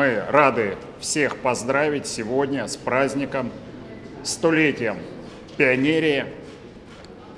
Мы рады всех поздравить сегодня с праздником, столетием пионерии.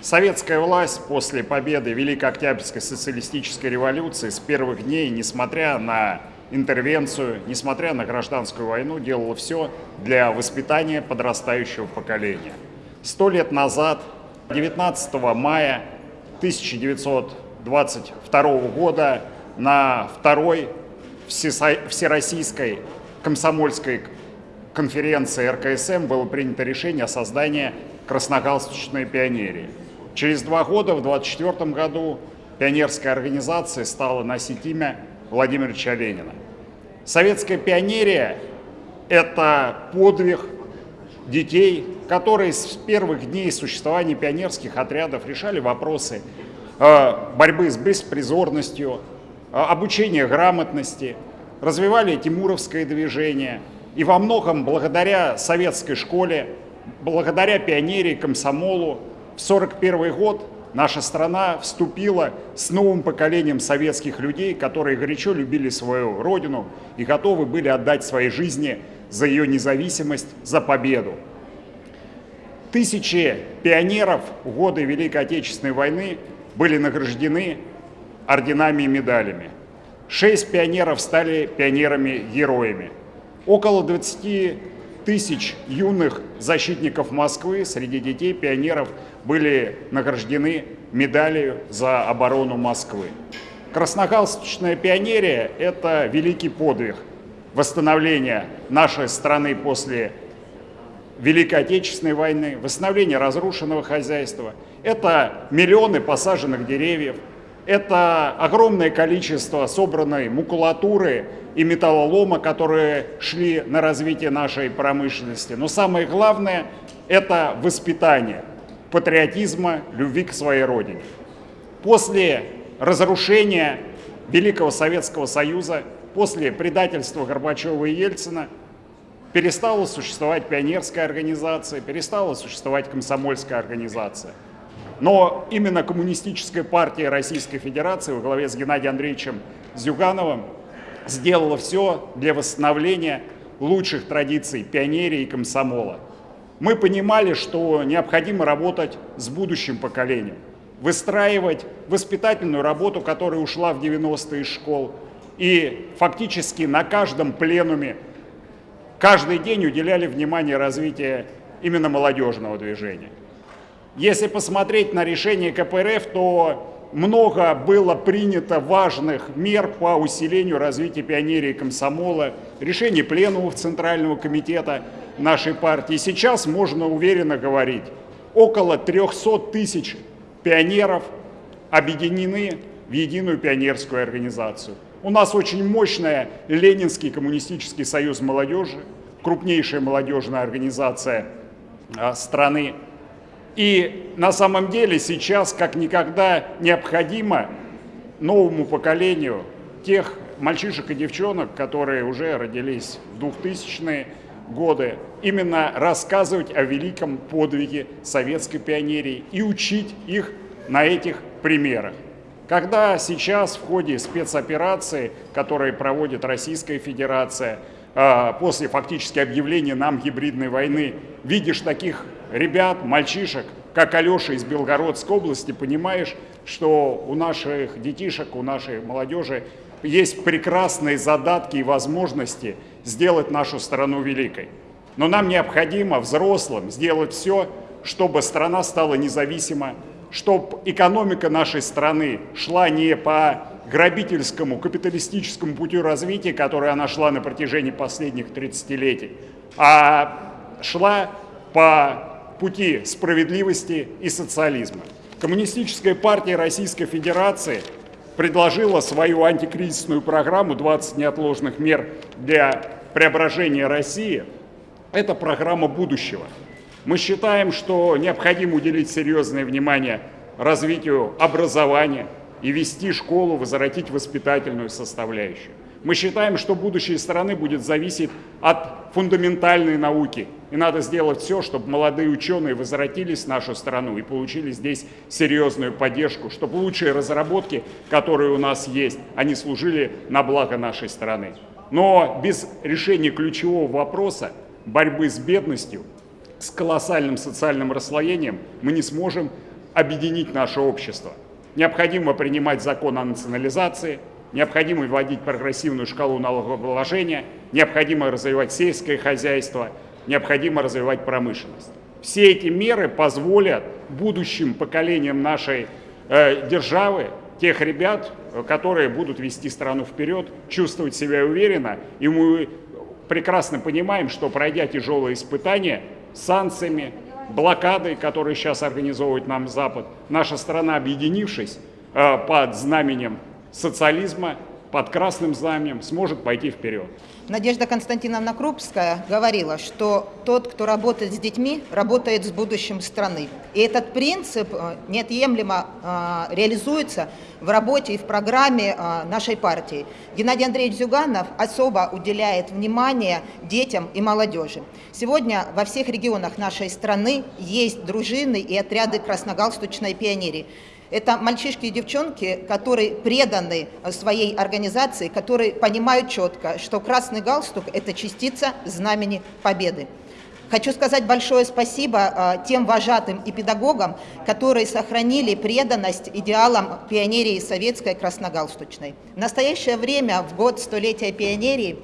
Советская власть после победы Великой Октябрьской социалистической революции с первых дней, несмотря на интервенцию, несмотря на гражданскую войну, делала все для воспитания подрастающего поколения. Сто лет назад, 19 мая 1922 года, на второй Всероссийской комсомольской конференции РКСМ было принято решение о создании красногалстучной пионерии. Через два года, в 1924 году, пионерская организация стала носить имя Владимира Ленина. Советская пионерия – это подвиг детей, которые с первых дней существования пионерских отрядов решали вопросы э, борьбы с беспризорностью, э, обучения грамотности, развивали тимуровское движение. И во многом благодаря советской школе, благодаря пионерии, комсомолу, в 1941 год наша страна вступила с новым поколением советских людей, которые горячо любили свою родину и готовы были отдать свои жизни за ее независимость, за победу. Тысячи пионеров в годы Великой Отечественной войны были награждены орденами и медалями. Шесть пионеров стали пионерами-героями. Около 20 тысяч юных защитников Москвы среди детей пионеров были награждены медалью за оборону Москвы. Красногалстучная пионерия – это великий подвиг восстановления нашей страны после Великой Отечественной войны, восстановления разрушенного хозяйства. Это миллионы посаженных деревьев, это огромное количество собранной макулатуры и металлолома, которые шли на развитие нашей промышленности. Но самое главное – это воспитание патриотизма, любви к своей родине. После разрушения Великого Советского Союза, после предательства Горбачева и Ельцина, перестала существовать пионерская организация, перестала существовать комсомольская организация – но именно Коммунистическая партия Российской Федерации во главе с Геннадием Андреевичем Зюгановым сделала все для восстановления лучших традиций пионерии и комсомола. Мы понимали, что необходимо работать с будущим поколением, выстраивать воспитательную работу, которая ушла в 90-е из школ, и фактически на каждом пленуме каждый день уделяли внимание развитию именно молодежного движения. Если посмотреть на решение КПРФ, то много было принято важных мер по усилению развития пионерии комсомола, решение пленумов Центрального комитета нашей партии. Сейчас можно уверенно говорить, около 300 тысяч пионеров объединены в единую пионерскую организацию. У нас очень мощная Ленинский коммунистический союз молодежи, крупнейшая молодежная организация а, страны. И на самом деле сейчас как никогда необходимо новому поколению тех мальчишек и девчонок, которые уже родились в 2000-е годы, именно рассказывать о великом подвиге советской пионерии и учить их на этих примерах. Когда сейчас в ходе спецоперации, которые проводит Российская Федерация, а, после фактически объявления нам гибридной войны, видишь таких ребят, мальчишек, как Алеша из Белгородской области, понимаешь, что у наших детишек, у нашей молодежи есть прекрасные задатки и возможности сделать нашу страну великой. Но нам необходимо взрослым сделать все, чтобы страна стала независима, чтобы экономика нашей страны шла не по грабительскому, капиталистическому путю развития, который она шла на протяжении последних 30-летий, а шла по пути справедливости и социализма. Коммунистическая партия Российской Федерации предложила свою антикризисную программу «20 неотложных мер для преображения России». Это программа будущего. Мы считаем, что необходимо уделить серьезное внимание развитию образования и вести школу, возвратить воспитательную составляющую. Мы считаем, что будущее страны будет зависеть от фундаментальной науки. И надо сделать все, чтобы молодые ученые возвратились в нашу страну и получили здесь серьезную поддержку, чтобы лучшие разработки, которые у нас есть, они служили на благо нашей страны. Но без решения ключевого вопроса борьбы с бедностью, с колоссальным социальным расслоением мы не сможем объединить наше общество. Необходимо принимать закон о национализации, необходимо вводить прогрессивную шкалу налогообложения, необходимо развивать сельское хозяйство, необходимо развивать промышленность. Все эти меры позволят будущим поколениям нашей э, державы, тех ребят, которые будут вести страну вперед, чувствовать себя уверенно. И мы прекрасно понимаем, что пройдя тяжелые испытания санкциями, блокадой, которые сейчас организовывает нам Запад, наша страна, объединившись э, под знаменем социализма, под красным знаменем, сможет пойти вперед. Надежда Константиновна Крупская говорила, что тот, кто работает с детьми, работает с будущим страны. И этот принцип э, неотъемлемо э, реализуется в работе и в программе э, нашей партии. Геннадий Андреевич Зюганов особо уделяет внимание детям и молодежи. Сегодня во всех регионах нашей страны есть дружины и отряды красногалстучной пионерии. Это мальчишки и девчонки, которые преданы своей организации, которые понимают четко, что красный галстук – это частица знамени победы. Хочу сказать большое спасибо а, тем вожатым и педагогам, которые сохранили преданность идеалам пионерии советской красногалстучной. В настоящее время, в год столетия пионерии,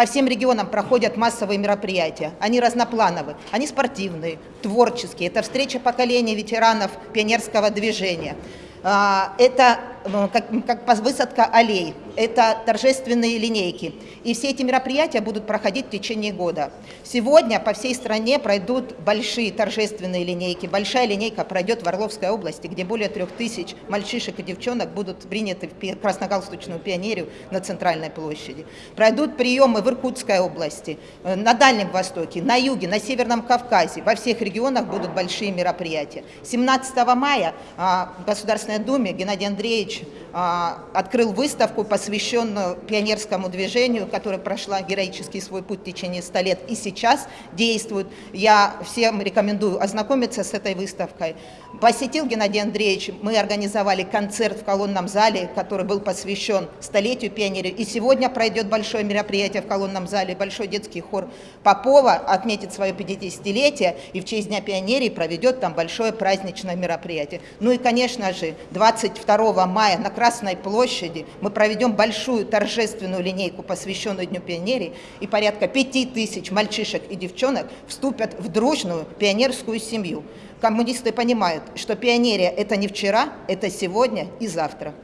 по всем регионам проходят массовые мероприятия. Они разноплановые, они спортивные, творческие. Это встреча поколения ветеранов пионерского движения. А, это ну, как, как высадка аллей, это торжественные линейки. И все эти мероприятия будут проходить в течение года. Сегодня по всей стране пройдут большие торжественные линейки. Большая линейка пройдет в Орловской области, где более трех тысяч мальчишек и девчонок будут приняты в красногалстучную пионерию на Центральной площади. Пройдут приемы в Иркутской области, э, на Дальнем Востоке, на Юге, на Северном Кавказе. Во всех регионах будут большие мероприятия. 17 мая а, в Государственной Думе Геннадий Андреевич а, открыл выставку, посвященную пионерскому движению, которая прошла героический свой путь в течение 100 лет и сейчас действует. Я всем рекомендую ознакомиться с этой выставкой. Посетил Геннадий Андреевич, мы организовали концерт в колонном зале, который был посвящен столетию пионерии. И сегодня пройдет большое мероприятие в колонном зале, большой детский хор Попова отметит свое 50-летие и в честь Дня пионерии проведет там большое праздничное мероприятие. Ну и, конечно же, 22 мая на Красной площади мы проведем большую торжественную линейку, посвященную Дню пионерии, и порядка 5 тысяч мальчишек и девчонок вступят в дружную пионерскую семью коммунисты понимают, что пионерия – это не вчера, это сегодня и завтра.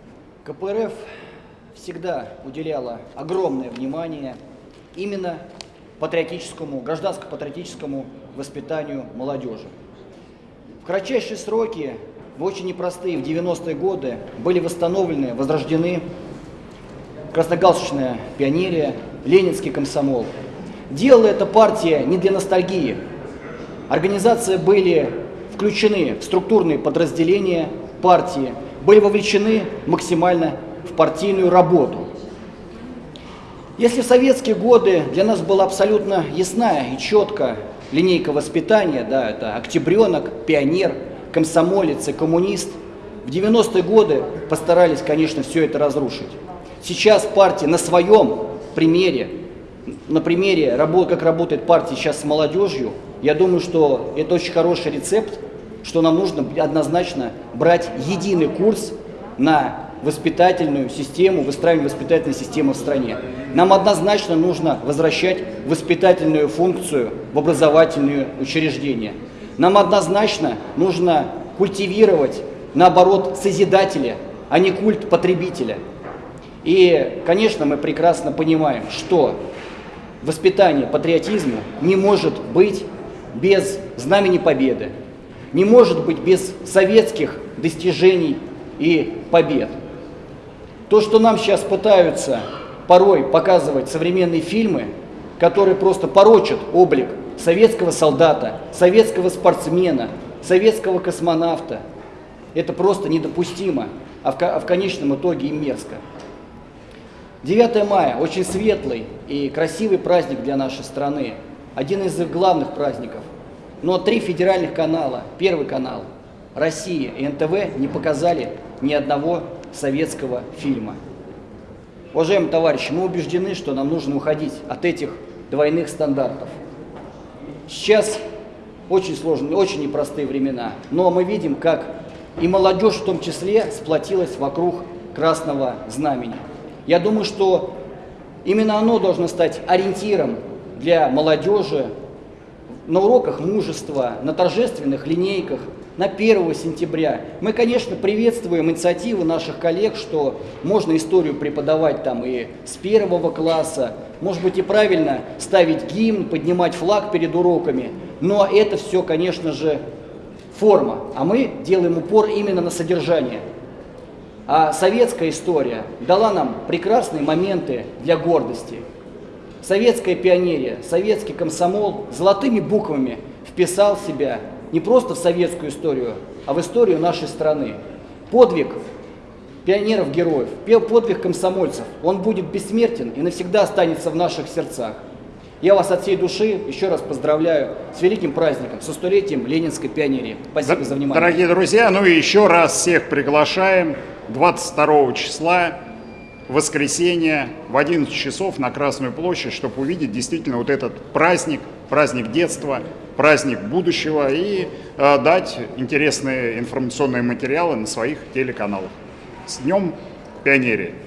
КПРФ всегда уделяла огромное внимание именно патриотическому, гражданско-патриотическому воспитанию молодежи. В кратчайшие сроки, в очень непростые, в 90-е годы, были восстановлены, возрождены красногалстучная пионерия, ленинский комсомол. Делала эта партия не для ностальгии. Организации были включены в структурные подразделения партии, были вовлечены максимально в партийную работу. Если в советские годы для нас была абсолютно ясная и четкая линейка воспитания, да, это октябренок, пионер, комсомолец и коммунист, в 90-е годы постарались, конечно, все это разрушить. Сейчас партия на своем примере, на примере, как работает партия сейчас с молодежью, я думаю, что это очень хороший рецепт что нам нужно однозначно брать единый курс на воспитательную систему, выстраивание воспитательной системы в стране. Нам однозначно нужно возвращать воспитательную функцию в образовательные учреждения. Нам однозначно нужно культивировать, наоборот, созидателя, а не культ потребителя. И, конечно, мы прекрасно понимаем, что воспитание патриотизма не может быть без знамени победы, не может быть без советских достижений и побед. То, что нам сейчас пытаются порой показывать современные фильмы, которые просто порочат облик советского солдата, советского спортсмена, советского космонавта, это просто недопустимо, а в, а конечном итоге и мерзко. 9 мая – очень светлый и красивый праздник для нашей страны, один из главных праздников – но три федеральных канала, Первый канал, Россия и НТВ не показали ни одного советского фильма. Уважаемые товарищи, мы убеждены, что нам нужно уходить от этих двойных стандартов. Сейчас очень сложные, очень непростые времена, но мы видим, как и молодежь в том числе сплотилась вокруг красного знамени. Я думаю, что именно оно должно стать ориентиром для молодежи на уроках мужества, на торжественных линейках, на 1 сентября. Мы, конечно, приветствуем инициативы наших коллег, что можно историю преподавать там и с первого класса, может быть и правильно ставить гимн, поднимать флаг перед уроками, но это все, конечно же, форма, а мы делаем упор именно на содержание. А советская история дала нам прекрасные моменты для гордости. Советская пионерия, советский комсомол золотыми буквами вписал себя не просто в советскую историю, а в историю нашей страны. Подвиг пионеров-героев, подвиг комсомольцев, он будет бессмертен и навсегда останется в наших сердцах. Я вас от всей души еще раз поздравляю с великим праздником, со столетием Ленинской пионерии. Спасибо за внимание. Дорогие друзья, ну и еще раз всех приглашаем 22 числа, воскресенье, в 11 часов на Красную площадь, чтобы увидеть действительно вот этот праздник, праздник детства, праздник будущего и э, дать интересные информационные материалы на своих телеканалах. С Днем Пионерии!